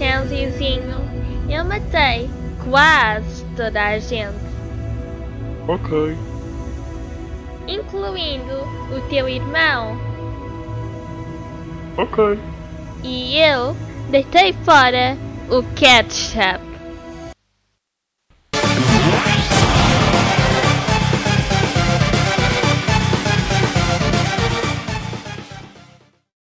Chancezinho, eu matei quase toda a gente, Ok. incluindo o teu irmão. Ok. E eu deitei fora o ketchup.